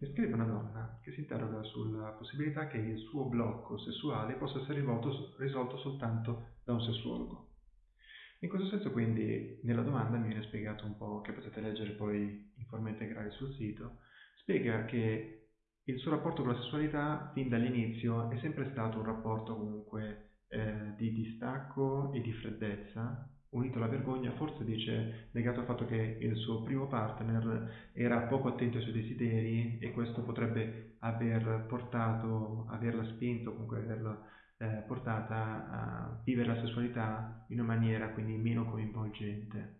mi scrive una donna che si interroga sulla possibilità che il suo blocco sessuale possa essere rivolto, risolto soltanto da un sessuologo. In questo senso quindi nella domanda mi viene spiegato un po', che potete leggere poi in forma integrale sul sito, spiega che il suo rapporto con la sessualità fin dall'inizio è sempre stato un rapporto comunque eh, di distacco e di freddezza, unito alla vergogna, forse dice legato al fatto che il suo primo partner era poco attento ai suoi desideri e questo potrebbe aver portato, averla spinto, comunque averla eh, portata a vivere la sessualità in una maniera quindi meno coinvolgente.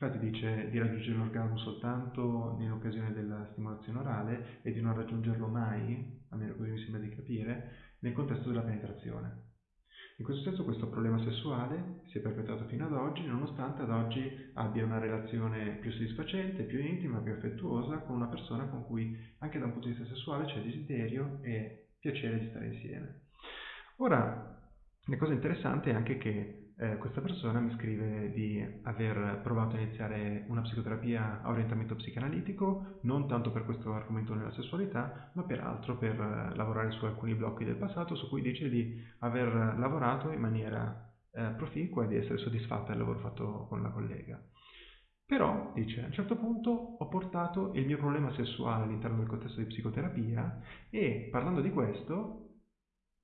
Infatti dice di raggiungere l'orgasmo soltanto nell'occasione della stimolazione orale e di non raggiungerlo mai, almeno così mi sembra di capire, nel contesto della penetrazione. In questo senso questo problema sessuale si è perpetuato fino ad oggi, nonostante ad oggi abbia una relazione più soddisfacente, più intima, più affettuosa con una persona con cui anche da un punto di vista sessuale c'è desiderio e piacere di stare insieme. Ora, la cosa interessante è anche che eh, questa persona mi scrive di aver provato a iniziare una psicoterapia a orientamento psicanalitico, non tanto per questo argomento della sessualità, ma per altro per eh, lavorare su alcuni blocchi del passato su cui dice di aver lavorato in maniera eh, proficua e di essere soddisfatta del lavoro fatto con la collega. Però, dice, a un certo punto ho portato il mio problema sessuale all'interno del contesto di psicoterapia e parlando di questo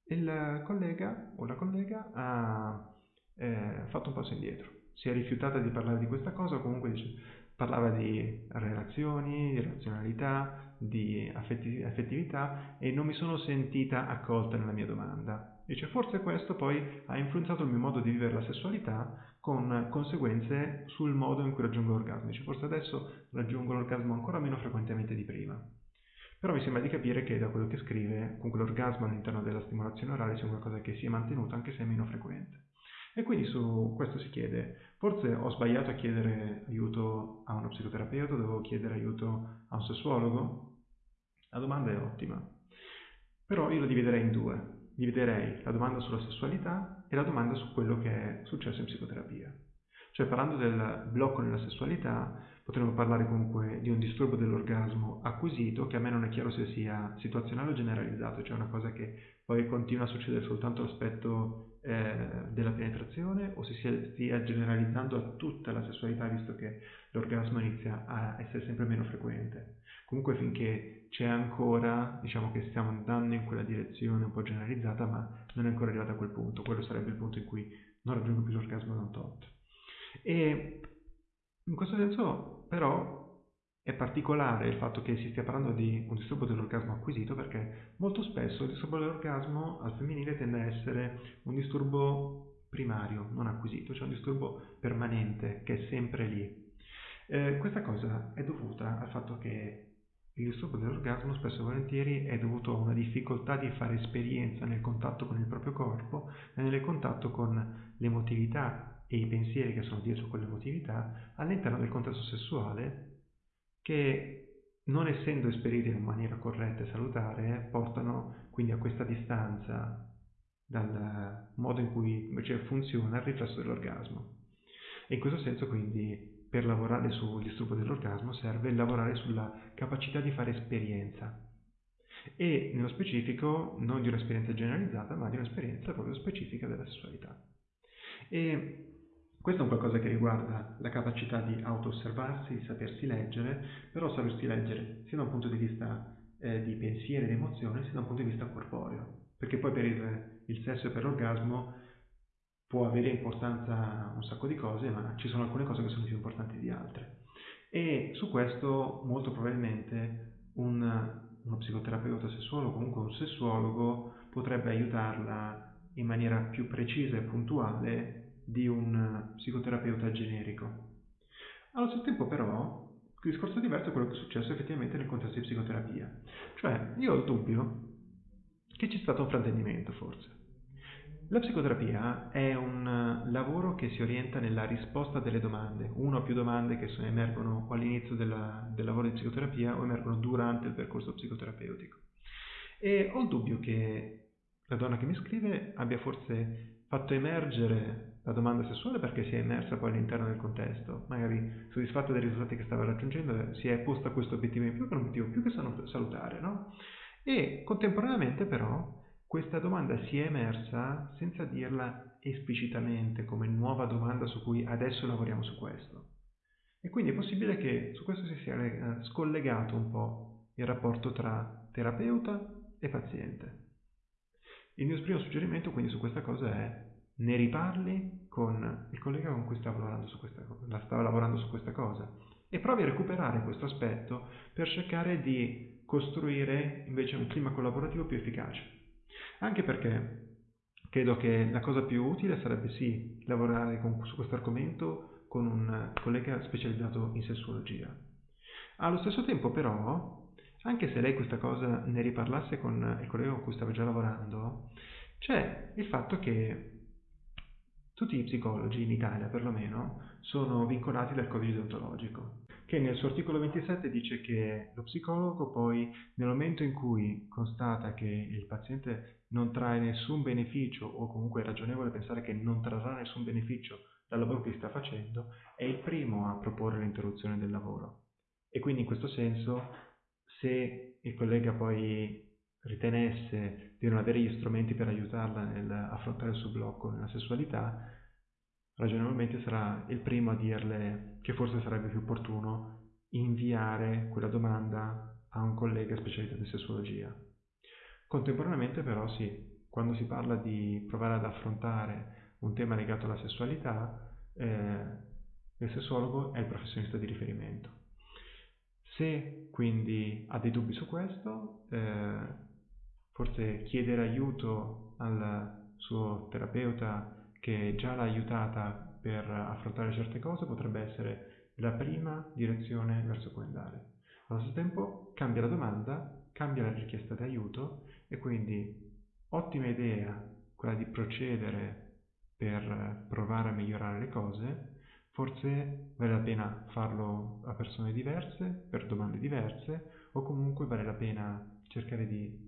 il collega o la collega ha eh, fatto un passo indietro. Si è rifiutata di parlare di questa cosa, comunque dice, parlava di relazioni, di razionalità, di affetti- affettività e non mi sono sentita accolta nella mia domanda. Dice, forse questo poi ha influenzato il mio modo di vivere la sessualità con conseguenze sul modo in cui raggiungo l'orgasmo. Dice, forse adesso raggiungo l'orgasmo ancora meno frequentemente di prima. Però mi sembra di capire che da quello che scrive, comunque l'orgasmo all'interno della stimolazione orale sia qualcosa che si è mantenuto anche se è meno frequente. E quindi su questo si chiede, forse ho sbagliato a chiedere aiuto a uno psicoterapeuta, dovevo chiedere aiuto a un sessuologo? La domanda è ottima, però io la dividerei in due. Dividerei la domanda sulla sessualità e la domanda su quello che è successo in psicoterapia. Cioè parlando del blocco nella sessualità, potremmo parlare comunque di un disturbo dell'orgasmo acquisito, che a me non è chiaro se sia situazionale o generalizzato, cioè una cosa che poi continua a succedere soltanto all'aspetto eh, della penetrazione o se si stia generalizzando a tutta la sessualità, visto che l'orgasmo inizia a essere sempre meno frequente. Comunque finché c'è ancora, diciamo che stiamo andando in quella direzione un po' generalizzata, ma non è ancora arrivata a quel punto, quello sarebbe il punto in cui non raggiungo più l'orgasmo da un tot. E in questo senso però è particolare il fatto che si stia parlando di un disturbo dell'orgasmo acquisito perché molto spesso il disturbo dell'orgasmo al femminile tende a essere un disturbo primario, non acquisito, cioè un disturbo permanente che è sempre lì. Eh, questa cosa è dovuta al fatto che il disturbo dell'orgasmo spesso e volentieri è dovuto a una difficoltà di fare esperienza nel contatto con il proprio corpo e nel contatto con l'emotività e i pensieri che sono dietro quell'emotività all'interno del contesto sessuale che non essendo esperiti in maniera corretta e salutare portano quindi a questa distanza dal modo in cui invece funziona il riflesso dell'orgasmo. E in questo senso quindi per lavorare sul disturbo dell'orgasmo serve lavorare sulla capacità di fare esperienza e nello specifico non di un'esperienza generalizzata ma di un'esperienza proprio specifica della sessualità. E questo è un qualcosa che riguarda la capacità di auto-osservarsi, di sapersi leggere, però sapersi leggere sia da un punto di vista eh, di pensiero ed emozione, sia da un punto di vista corporeo. Perché poi per il, il sesso e per l'orgasmo può avere importanza un sacco di cose, ma ci sono alcune cose che sono più importanti di altre. E su questo molto probabilmente un, uno psicoterapeuta sessuologo comunque un sessuologo potrebbe aiutarla in maniera più precisa e puntuale di un psicoterapeuta generico. Allo stesso tempo però il discorso diverso è quello che è successo effettivamente nel contesto di psicoterapia. Cioè, io ho il dubbio che ci sia stato un fraintendimento forse. La psicoterapia è un lavoro che si orienta nella risposta delle domande, una o più domande che emergono all'inizio della, del lavoro di psicoterapia o emergono durante il percorso psicoterapeutico. E ho il dubbio che la donna che mi scrive abbia forse fatto emergere la domanda sessuale perché si è immersa poi all'interno del contesto, magari soddisfatta dei risultati che stava raggiungendo, si è posta questo obiettivo in più che è un obiettivo più che salutare, no? E contemporaneamente però questa domanda si è emersa senza dirla esplicitamente come nuova domanda su cui adesso lavoriamo su questo. E quindi è possibile che su questo si sia eh, scollegato un po' il rapporto tra terapeuta e paziente. Il mio primo suggerimento quindi su questa cosa è ne riparli con il collega con cui stava lavorando su questa, stava lavorando su questa cosa e provi a recuperare questo aspetto per cercare di costruire invece un clima collaborativo più efficace. Anche perché credo che la cosa più utile sarebbe sì lavorare con, su questo argomento con un collega specializzato in sessuologia. Allo stesso tempo però, anche se lei questa cosa ne riparlasse con il collega con cui stava già lavorando, c'è il fatto che tutti i psicologi, in Italia perlomeno, sono vincolati dal codice deontologico, che nel suo articolo 27 dice che lo psicologo poi, nel momento in cui constata che il paziente non trae nessun beneficio o comunque è ragionevole pensare che non trarrà nessun beneficio dal lavoro che sta facendo, è il primo a proporre l'interruzione del lavoro. E quindi in questo senso, se il collega poi ritenesse di non avere gli strumenti per aiutarla nell'affrontare il suo blocco nella sessualità, ragionevolmente sarà il primo a dirle che forse sarebbe più opportuno inviare quella domanda a un collega specializzato in sessuologia. Contemporaneamente però sì, quando si parla di provare ad affrontare un tema legato alla sessualità, eh, il sessuologo è il professionista di riferimento. Se quindi ha dei dubbi su questo, eh, forse chiedere aiuto al suo terapeuta che già l'ha aiutata per affrontare certe cose potrebbe essere la prima direzione verso cui andare. Allo stesso tempo cambia la domanda, cambia la richiesta di aiuto e quindi ottima idea quella di procedere per provare a migliorare le cose, forse vale la pena farlo a persone diverse, per domande diverse, o comunque vale la pena cercare di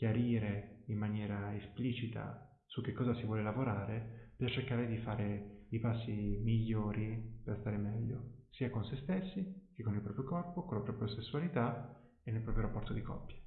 chiarire in maniera esplicita su che cosa si vuole lavorare per cercare di fare i passi migliori per stare meglio, sia con se stessi che con il proprio corpo, con la propria sessualità e nel proprio rapporto di coppia.